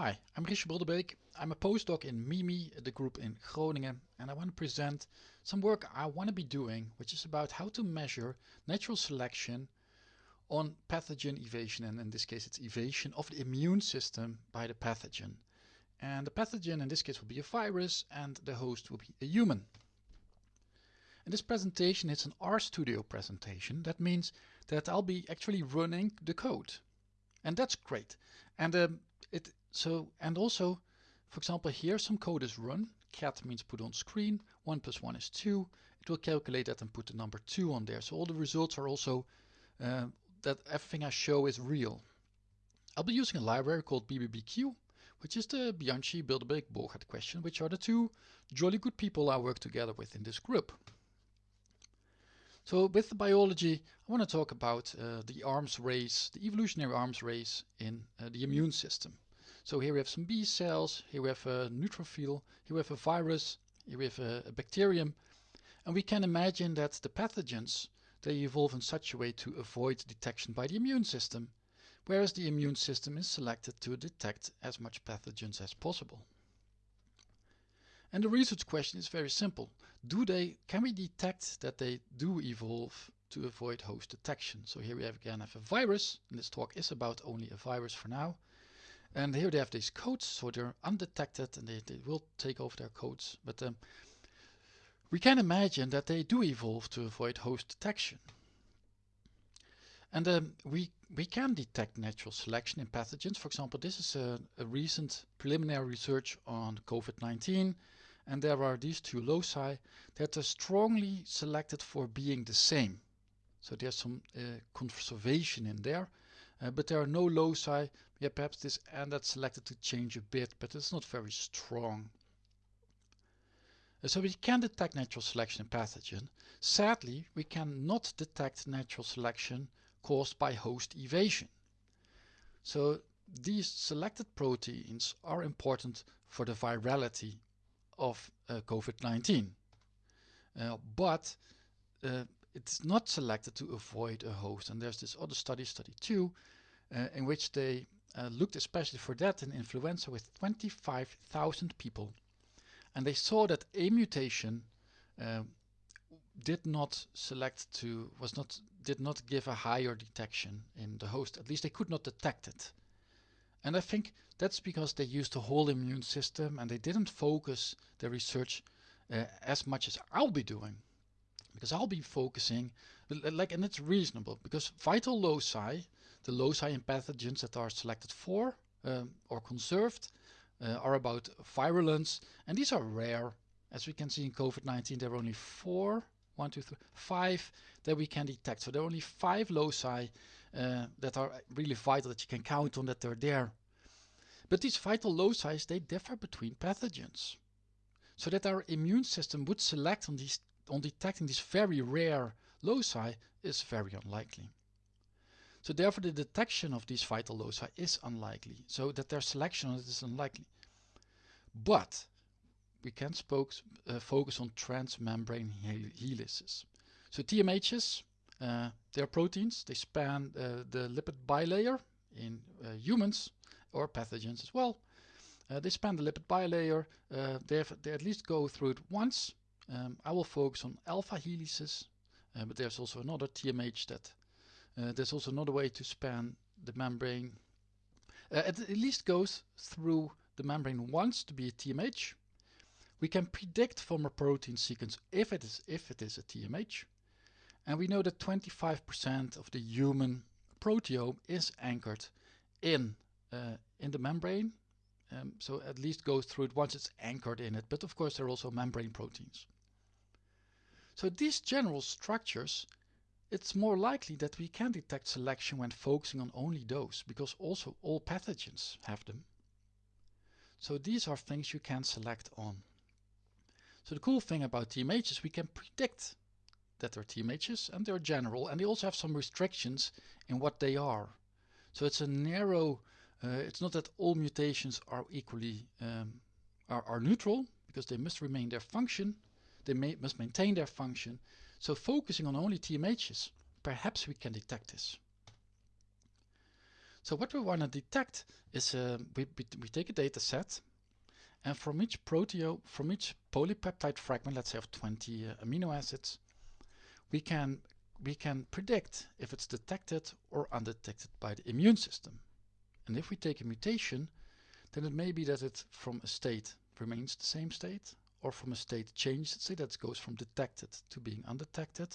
Hi, I'm Richard Bilderbeek. I'm a postdoc in MIMI, the group in Groningen, and I want to present some work I want to be doing, which is about how to measure natural selection on pathogen evasion, and in this case it's evasion of the immune system by the pathogen. And the pathogen in this case will be a virus, and the host will be a human. In this presentation, it's an RStudio presentation. That means that I'll be actually running the code. And that's great. And um, it so, and also, for example, here some code is run. Cat means put on screen. 1 plus 1 is 2. It will calculate that and put the number 2 on there. So all the results are also, uh, that everything I show is real. I'll be using a library called BBBQ, which is the Bianchi, Bilderbeek, Borgert question, which are the two jolly good people I work together with in this group. So with the biology, I want to talk about uh, the arms race, the evolutionary arms race in uh, the immune system. So here we have some B cells, here we have a neutrophil, here we have a virus, here we have a, a bacterium. And we can imagine that the pathogens, they evolve in such a way to avoid detection by the immune system, whereas the immune system is selected to detect as much pathogens as possible. And the research question is very simple. Do they, can we detect that they do evolve to avoid host detection? So here we have again have a virus, and this talk is about only a virus for now. And here they have these codes, so they're undetected and they, they will take over their codes. But um, we can imagine that they do evolve to avoid host detection. And um, we, we can detect natural selection in pathogens. For example, this is a, a recent preliminary research on COVID-19. And there are these two loci that are strongly selected for being the same. So there's some uh, conservation in there. Uh, but there are no loci. Yeah, perhaps this and that's selected to change a bit, but it's not very strong. So we can detect natural selection in pathogen. Sadly, we cannot detect natural selection caused by host evasion. So these selected proteins are important for the virality of uh, COVID-19. Uh, but uh, it's not selected to avoid a host. And there's this other study, study two, uh, in which they uh, looked especially for that in influenza with 25,000 people. And they saw that a mutation uh, did not select to, was not, did not give a higher detection in the host. At least they could not detect it. And I think that's because they used the whole immune system and they didn't focus their research uh, as much as I'll be doing because I'll be focusing like and it's reasonable because vital loci the loci in pathogens that are selected for um, or conserved uh, are about virulence and these are rare. As we can see in COVID-19 there are only four one two three five that we can detect. So there are only five loci uh, that are really vital that you can count on that they're there. But these vital loci they differ between pathogens. So that our immune system would select on these on detecting these very rare loci is very unlikely. So therefore the detection of these vital loci is unlikely, so that their selection is unlikely. But we can uh, focus on transmembrane helices. So TMHs, uh, they're proteins, they span uh, the lipid bilayer in uh, humans or pathogens as well. Uh, they span the lipid bilayer, uh, they, they at least go through it once um, I will focus on alpha helices, but there's also another TMH that uh, there's also another way to span the membrane. Uh, it at least goes through the membrane once to be a TMH. We can predict from a protein sequence if it is if it is a TMH, and we know that 25% of the human proteome is anchored in uh, in the membrane. Um, so at least goes through it once it's anchored in it. But of course, there are also membrane proteins. So these general structures, it's more likely that we can detect selection when focusing on only those, because also all pathogens have them. So these are things you can select on. So the cool thing about TMHs is we can predict that they're TMHs and they're general and they also have some restrictions in what they are. So it's a narrow, uh, it's not that all mutations are equally um, are, are neutral because they must remain their function, they may, must maintain their function. So focusing on only TMHs, perhaps we can detect this. So what we want to detect is uh, we, we take a data set and from each proteo, from each polypeptide fragment, let's say of 20 uh, amino acids, we can we can predict if it's detected or undetected by the immune system. And if we take a mutation, then it may be that it from a state remains the same state or from a state changed state that goes from detected to being undetected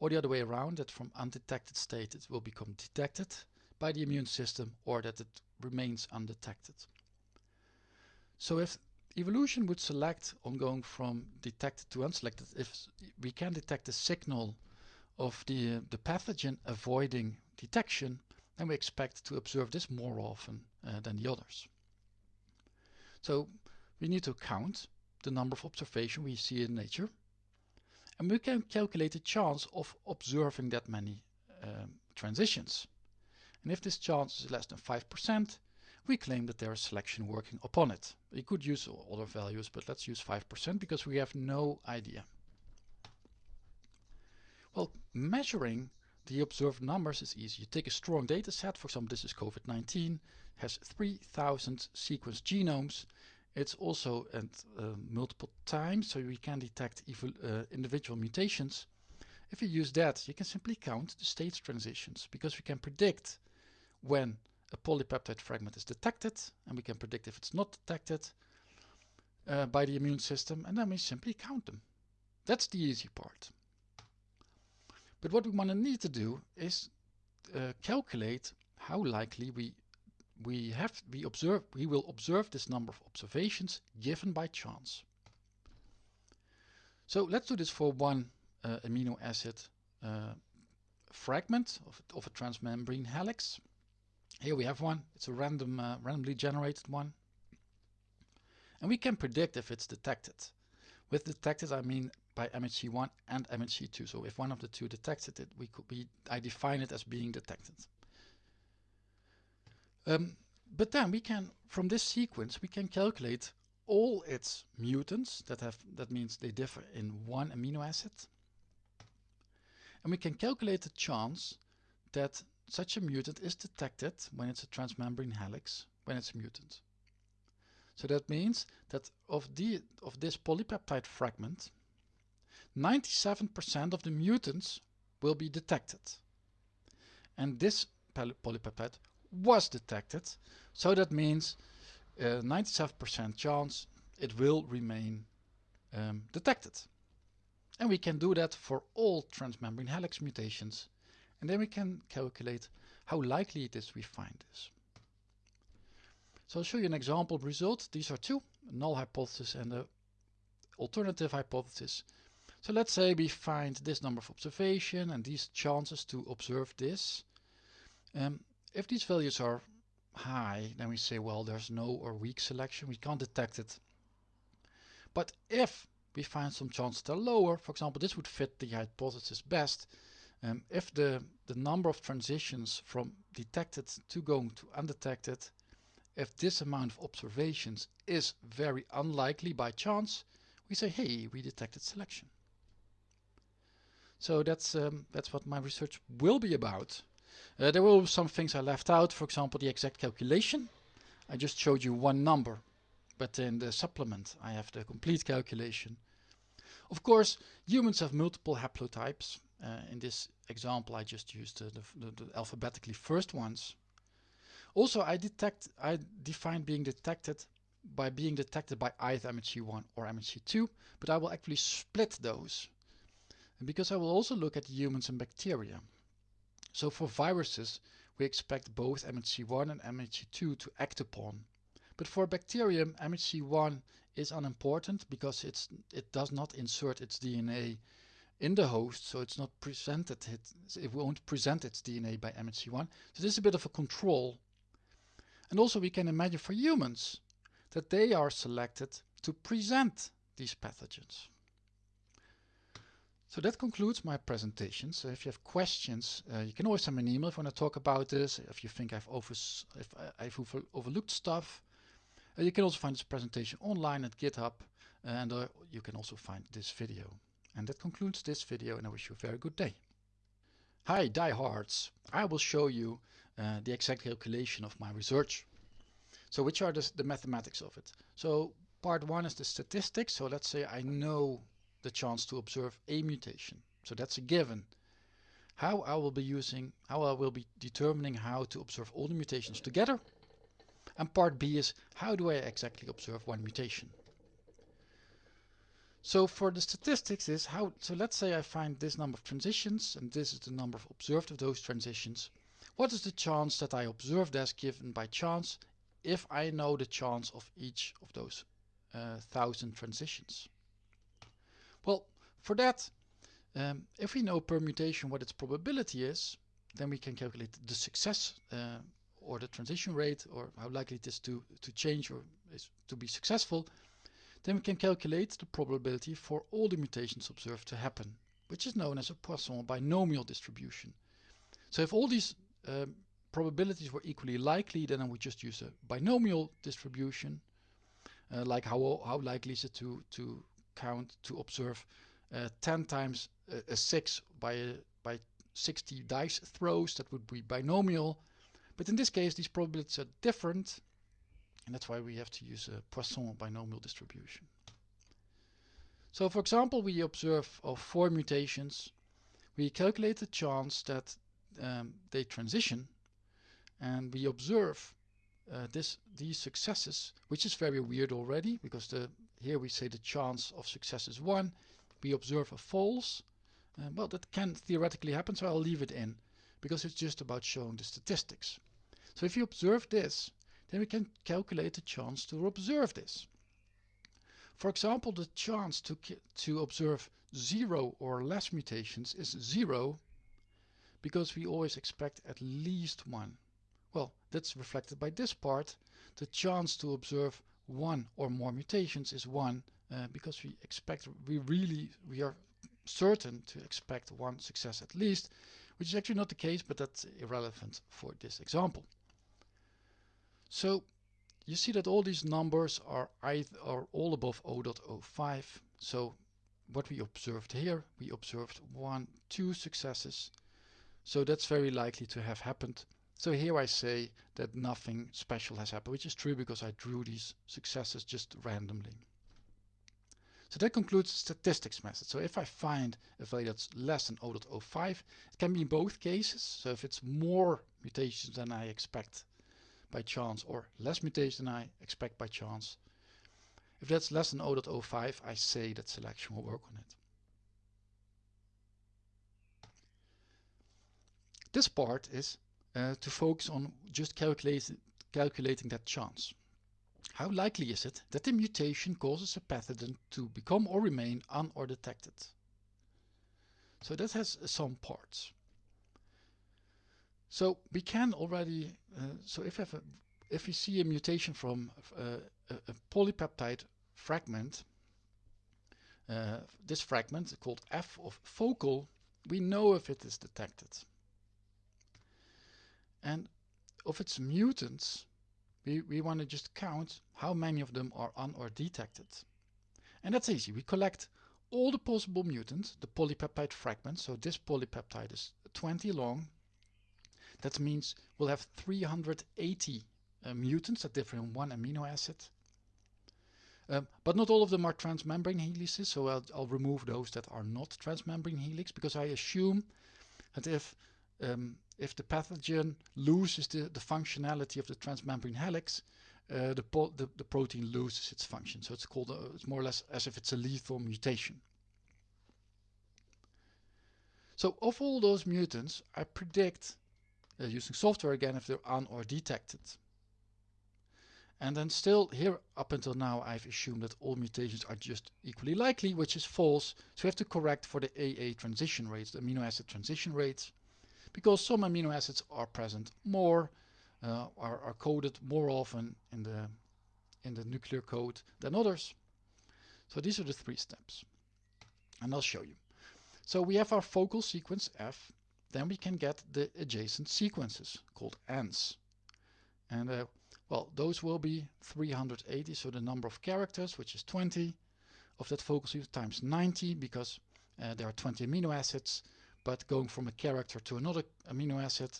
or the other way around that from undetected state it will become detected by the immune system or that it remains undetected. So if evolution would select on going from detected to unselected, if we can detect the signal of the, uh, the pathogen avoiding detection, then we expect to observe this more often uh, than the others. So we need to count the number of observations we see in nature and we can calculate the chance of observing that many um, transitions. And if this chance is less than 5%, we claim that there is selection working upon it. We could use other values, but let's use 5% because we have no idea. Well, measuring the observed numbers is easy. You take a strong data set, for example, this is COVID-19, has 3,000 sequenced genomes. It's also at uh, multiple times, so we can detect uh, individual mutations. If you use that, you can simply count the state transitions because we can predict when a polypeptide fragment is detected and we can predict if it's not detected uh, by the immune system and then we simply count them. That's the easy part. But what we want to need to do is uh, calculate how likely we we have we observe we will observe this number of observations given by chance. So let's do this for one uh, amino acid uh, fragment of, of a transmembrane helix. Here we have one. It's a random, uh, randomly generated one. And we can predict if it's detected. With detected, I mean by MHC1 and MHC2. So if one of the two detects it, we could be, I define it as being detected. Um, but then we can, from this sequence, we can calculate all its mutants that have, that means they differ in one amino acid. And we can calculate the chance that such a mutant is detected when it's a transmembrane helix, when it's a mutant. So that means that of, the, of this polypeptide fragment, 97% of the mutants will be detected. And this polypeptide was detected, so that means 97% uh, chance it will remain um, detected. And we can do that for all transmembrane helix mutations and then we can calculate how likely it is we find this. So I'll show you an example result. These are two, null hypothesis and a alternative hypothesis. So let's say we find this number of observation and these chances to observe this. Um, if these values are high, then we say, well, there's no or weak selection. We can't detect it. But if we find some chances that are lower, for example, this would fit the hypothesis best, um, if the, the number of transitions from detected to going to undetected, if this amount of observations is very unlikely by chance, we say, hey, we detected selection. So that's, um, that's what my research will be about. Uh, there be some things I left out, for example, the exact calculation. I just showed you one number, but in the supplement I have the complete calculation. Of course, humans have multiple haplotypes. Uh, in this example, I just used the, the, the, alphabetically first ones. Also, I detect, I define being detected by being detected by either MHC1 or MHC2, but I will actually split those because I will also look at humans and bacteria. So for viruses, we expect both MHC1 and MHC2 to act upon. But for bacterium, MHC1 is unimportant because it's, it does not insert its DNA in the host, so it's not presented, it, it won't present its DNA by MHC1. So this is a bit of a control. And also we can imagine for humans that they are selected to present these pathogens. So that concludes my presentation. So if you have questions, uh, you can always send me an email if you want to talk about this, if you think I've, over, if I've overlooked stuff. Uh, you can also find this presentation online at GitHub and uh, you can also find this video. And that concludes this video and I wish you a very good day. Hi diehards! I will show you uh, the exact calculation of my research. So which are the, the mathematics of it? So part one is the statistics. So let's say I know the chance to observe a mutation. So that's a given. How I will be using, how I will be determining how to observe all the mutations together. And part B is how do I exactly observe one mutation? So for the statistics is how, so let's say I find this number of transitions and this is the number of observed of those transitions. What is the chance that I observe as given by chance if I know the chance of each of those uh, thousand transitions? Well, for that, um, if we know permutation what its probability is, then we can calculate the success uh, or the transition rate or how likely it is to, to change or is to be successful then we can calculate the probability for all the mutations observed to happen, which is known as a Poisson binomial distribution. So if all these um, probabilities were equally likely, then I would just use a binomial distribution, uh, like how, how likely is it to, to count, to observe uh, 10 times a, a 6 by, a, by 60 dice throws, that would be binomial. But in this case, these probabilities are different, and that's why we have to use a Poisson binomial distribution. So for example, we observe of four mutations. We calculate the chance that um, they transition and we observe uh, this these successes, which is very weird already because the here we say the chance of success is 1. We observe a false. Uh, well, that can theoretically happen, so I'll leave it in because it's just about showing the statistics. So if you observe this, then we can calculate the chance to observe this. For example, the chance to, to observe zero or less mutations is zero because we always expect at least one. Well, that's reflected by this part. The chance to observe one or more mutations is one uh, because we expect, we really, we are certain to expect one success at least, which is actually not the case, but that's irrelevant for this example. So you see that all these numbers are, either, are all above 0.05. So what we observed here, we observed one, two successes. So that's very likely to have happened. So here I say that nothing special has happened, which is true because I drew these successes just randomly. So that concludes the statistics method. So if I find a value that's less than 0.05, it can be in both cases. So if it's more mutations than I expect, by chance or less mutation than I expect by chance. If that's less than 0.05, I say that selection will work on it. This part is uh, to focus on just calculate, calculating that chance. How likely is it that the mutation causes a pathogen to become or remain un or detected? So that has some parts. So we can already, uh, so if, a, if we see a mutation from uh, a, a, polypeptide fragment, uh, this fragment called F of focal, we know if it is detected. And of its mutants, we, we want to just count how many of them are un or detected. And that's easy. We collect all the possible mutants, the polypeptide fragments. So this polypeptide is 20 long that means we'll have 380 uh, mutants that differ in one amino acid. Um, but not all of them are transmembrane helices, so I'll, I'll, remove those that are not transmembrane helix because I assume that if um, if the pathogen loses the, the functionality of the transmembrane helix, uh, the, the, the, protein loses its function. So it's called, a, it's more or less as if it's a lethal mutation. So of all those mutants, I predict uh, using software again if they're on or detected. And then still here up until now I've assumed that all mutations are just equally likely, which is false. So we have to correct for the AA transition rates, the amino acid transition rates, because some amino acids are present more, uh, are, are coded more often in the, in the nuclear code than others. So these are the three steps. And I'll show you. So we have our focal sequence F then we can get the adjacent sequences called ends. And uh, well, those will be 380, so the number of characters, which is 20, of that focal sequence times 90, because uh, there are 20 amino acids, but going from a character to another amino acid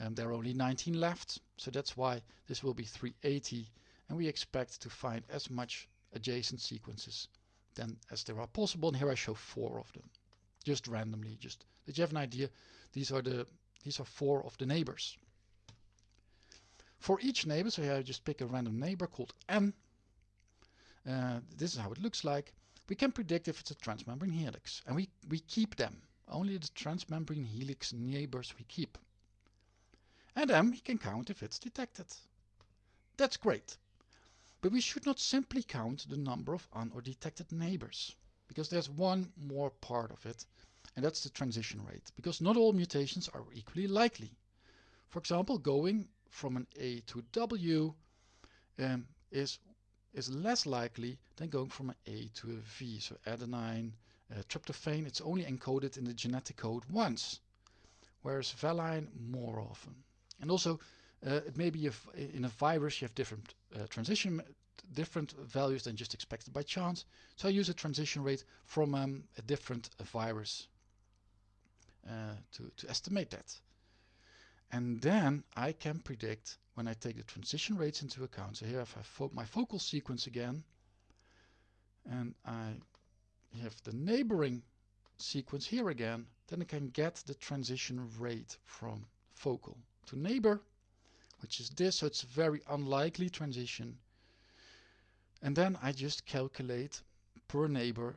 Um, there are only 19 left, so that's why this will be 380 and we expect to find as much adjacent sequences then as there are possible and here I show four of them just randomly just that you have an idea these are the these are four of the neighbors. For each neighbor so here I just pick a random neighbor called n uh, this is how it looks like. We can predict if it's a transmembrane helix and we we keep them only the transmembrane helix neighbors we keep and then we can count if it's detected that's great but we should not simply count the number of un or detected neighbors, because there's one more part of it, and that's the transition rate, because not all mutations are equally likely. For example, going from an A to W um, is, is less likely than going from an A to a V. So adenine, uh, tryptophan, it's only encoded in the genetic code once, whereas valine more often. And also, uh, it may be in a virus you have different uh, transition, different values than just expected by chance. So I use a transition rate from um, a different uh, virus uh, to, to estimate that. And then I can predict when I take the transition rates into account. So here I have my focal sequence again. And I have the neighboring sequence here again. Then I can get the transition rate from focal to neighbor which is this. So it's a very unlikely transition. And then I just calculate per neighbor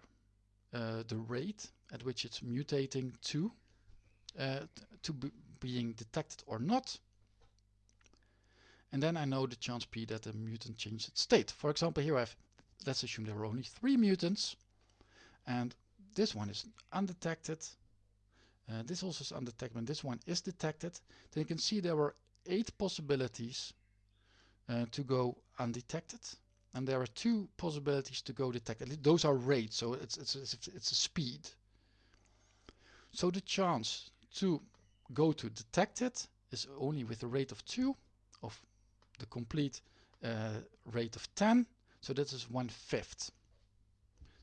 uh, the rate at which it's mutating to, uh, to being detected or not. And then I know the chance p that the mutant changed its state. For example, here I have, let's assume there are only three mutants. And this one is undetected. Uh, this also is undetected, and this one is detected. Then you can see there were eight possibilities uh, to go undetected and there are two possibilities to go detected. Those are rates, so it's, it's, it's, it's a speed. So the chance to go to detected is only with a rate of 2 of the complete uh, rate of 10, so that is one fifth.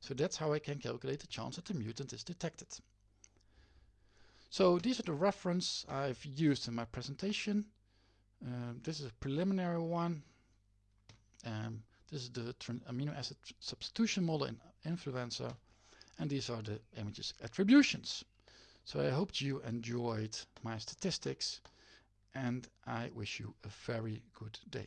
So that's how I can calculate the chance that the mutant is detected. So these are the reference I've used in my presentation. Um, this is a preliminary one. Um, this is the amino acid substitution model in influenza. And these are the images attributions. So I hope you enjoyed my statistics and I wish you a very good day.